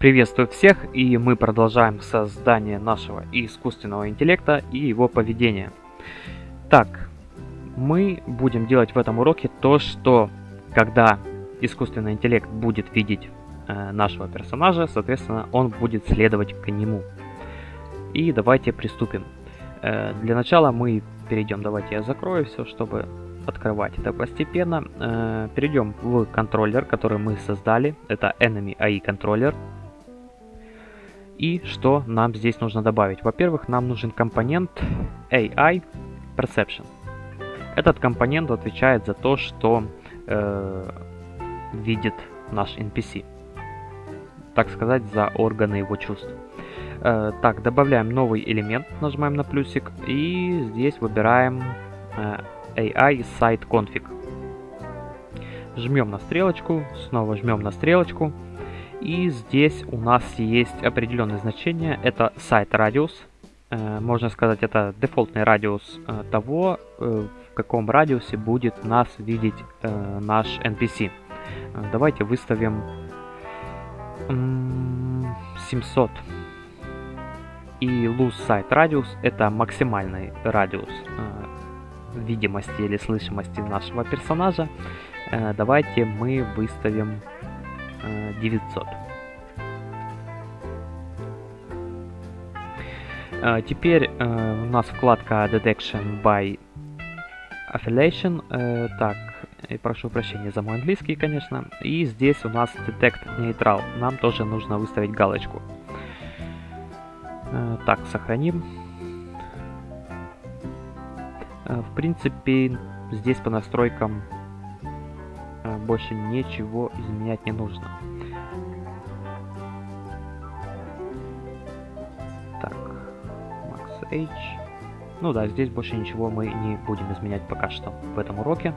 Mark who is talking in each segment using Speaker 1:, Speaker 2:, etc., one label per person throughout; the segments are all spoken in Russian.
Speaker 1: Приветствую всех, и мы продолжаем создание нашего искусственного интеллекта и его поведения. Так, мы будем делать в этом уроке то, что когда искусственный интеллект будет видеть э, нашего персонажа, соответственно, он будет следовать к нему. И давайте приступим. Э, для начала мы перейдем, давайте я закрою все, чтобы открывать это постепенно. Э, перейдем в контроллер, который мы создали. Это Enemy AI контроллер. И что нам здесь нужно добавить? Во-первых, нам нужен компонент AI Perception. Этот компонент отвечает за то, что э, видит наш NPC. Так сказать, за органы его чувств. Э, так, добавляем новый элемент, нажимаем на плюсик. И здесь выбираем э, AI Site Config. Жмем на стрелочку, снова жмем на стрелочку. И здесь у нас есть определенное значение, это сайт радиус. Э, можно сказать, это дефолтный радиус э, того, э, в каком радиусе будет нас видеть наш NPC. Давайте выставим 700. И lose site radius это максимальный радиус видимости или слышимости нашего персонажа. Давайте мы выставим 900. Uh, теперь uh, у нас вкладка Detection by Affiliation. Uh, так, и прошу прощения за мой английский, конечно. И здесь у нас Detect Neutral. Нам тоже нужно выставить галочку. Так, сохраним. В принципе, здесь по настройкам больше ничего изменять не нужно. Так, Max H. Ну да, здесь больше ничего мы не будем изменять пока что в этом уроке.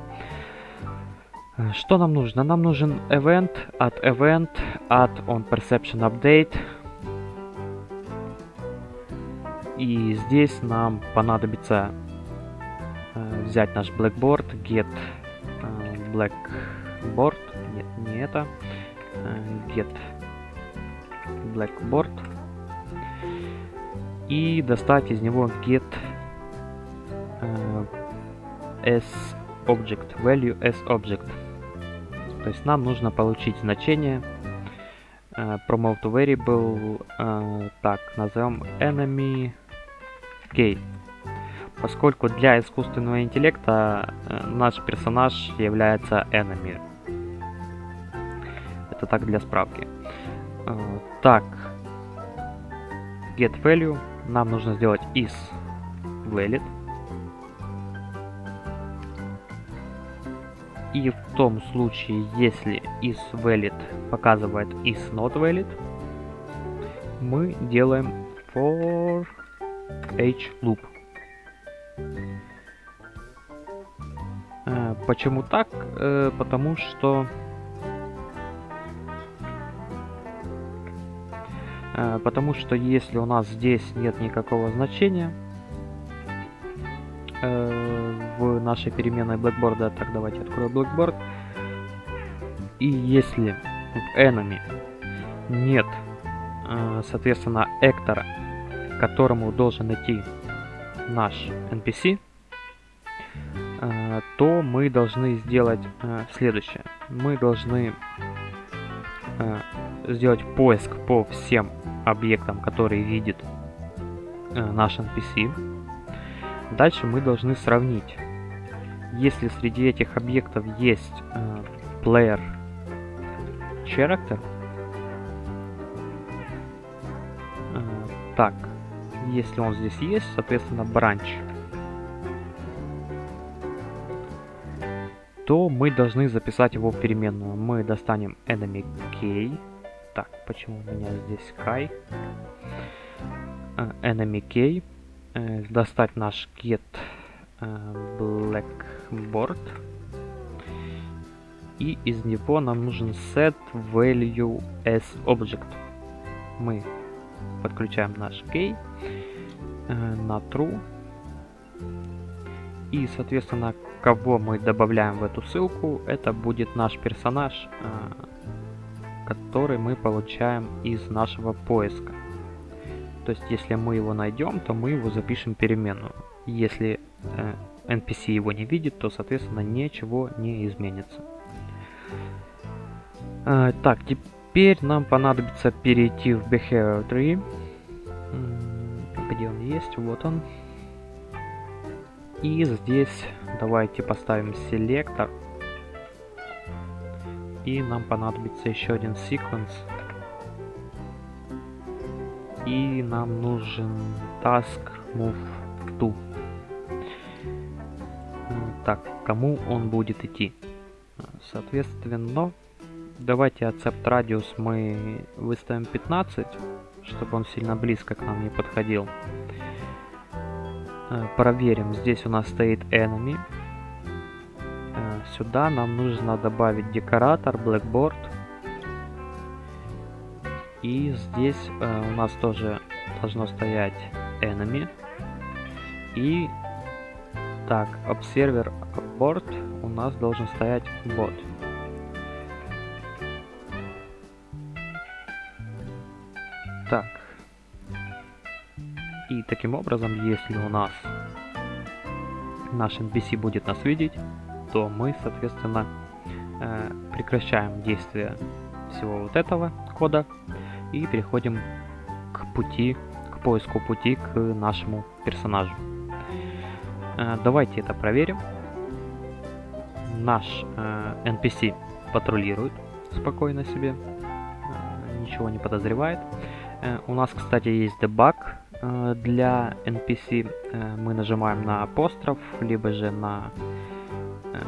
Speaker 1: Что нам нужно? Нам нужен event от event от on perception update. И здесь нам понадобится э, взять наш blackboard, get э, black board, нет, не это, э, get blackboard и достать из него get uh, as object, value as object. То есть нам нужно получить значение uh, promote variable, uh, так, назовем enemy k. Поскольку для искусственного интеллекта uh, наш персонаж является enemy. Это так для справки. Uh, так, get value нам нужно сделать is valid. И в том случае, если is valid показывает is not valid, мы делаем for h loop. Э, почему так? Э, потому что Э, потому что если у нас здесь нет никакого значения в нашей переменной Blackboard, так давайте открою Blackboard, и если в enemy нет, соответственно, эктора, которому должен идти наш NPC, то мы должны сделать следующее. Мы должны сделать поиск по всем объектам, которые видит э, наш NPC. Дальше мы должны сравнить. Если среди этих объектов есть э, player character, э, так, если он здесь есть, соответственно, branch, то мы должны записать его в переменную. Мы достанем enemy key, так, почему у меня здесь Kai? Uh, enemy key. Uh, достать наш get uh, blackboard. И из него нам нужен set value as object. Мы подключаем наш uh, на true. И, соответственно, кого мы добавляем в эту ссылку, это будет наш персонаж, uh, который мы получаем из нашего поиска. То есть, если мы его найдем, то мы его запишем переменную. Если э, NPC его не видит, то, соответственно, ничего не изменится. Э, так, теперь нам понадобится перейти в Behavior Tree. Где он есть? Вот он. И здесь давайте поставим селектор. И нам понадобится еще один секвенс. И нам нужен task move to. Так, кому он будет идти? Соответственно, давайте accept радиус мы выставим 15, чтобы он сильно близко к нам не подходил. Э, проверим, здесь у нас стоит enemy. Э, сюда нам нужно добавить декоратор, blackboard. И здесь э, у нас тоже должно стоять enemy. И так, observer board у нас должен стоять bot. Так, и таким образом, если у нас наш NPC будет нас видеть, то мы, соответственно, э, прекращаем действие всего вот этого кода и переходим к пути, к поиску пути к нашему персонажу. Э, давайте это проверим. Наш э, NPC патрулирует спокойно себе, ничего не подозревает. У нас, кстати, есть дебаг Э, для NPC э, мы нажимаем на апостроф, либо же на э,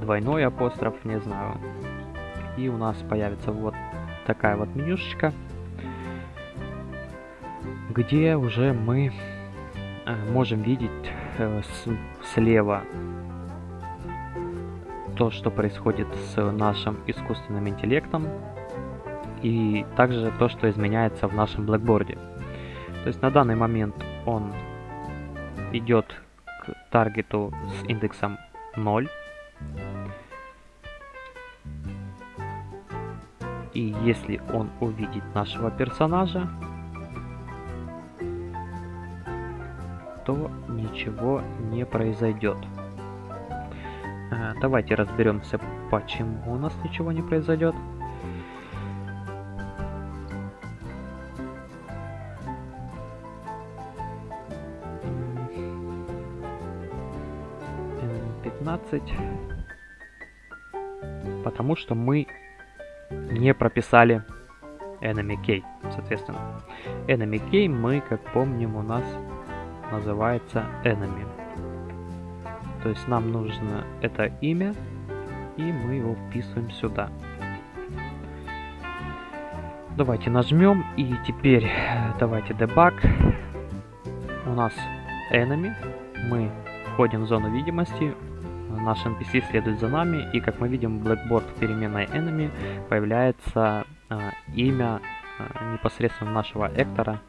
Speaker 1: двойной апостроф, не знаю. И у нас появится вот такая вот менюшечка, где уже мы можем видеть слева то, что происходит с нашим искусственным интеллектом, и также то, что изменяется в нашем блэкборде. То есть на данный момент он идет к таргету с индексом 0. И если он увидит нашего персонажа, то ничего не произойдет. Э, давайте разберемся, почему у нас ничего не произойдет. 15. Потому что мы не прописали enemy key, соответственно. Enemy key мы, как помним, у нас называется enemy. То есть нам нужно это имя, и мы его вписываем сюда. Давайте нажмем, и теперь давайте debug. У нас enemy, мы входим в зону видимости, наш NPC следует за нами, и как мы видим, Blackboard в переменной enemy появляется э, имя э, непосредственно нашего Эктора,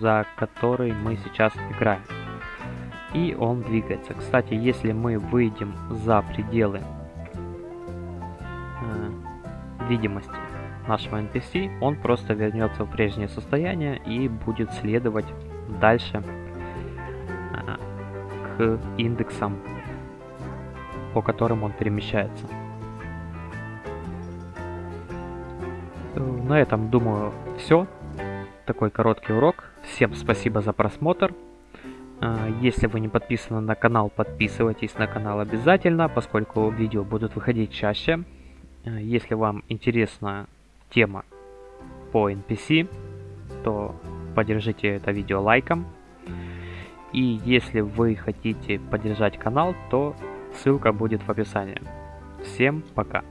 Speaker 1: за который мы сейчас играем. И он двигается. Кстати, если мы выйдем за пределы э, видимости нашего NPC, он просто вернется в прежнее состояние и будет следовать дальше к индексам по которым он перемещается. На этом, думаю, все. Такой короткий урок. Всем спасибо за просмотр. А, если вы не подписаны на канал, подписывайтесь на канал обязательно, поскольку видео будут выходить чаще. А, если вам интересна тема по NPC, то поддержите это видео лайком. И если вы хотите поддержать канал, то Ссылка будет в описании. Всем пока!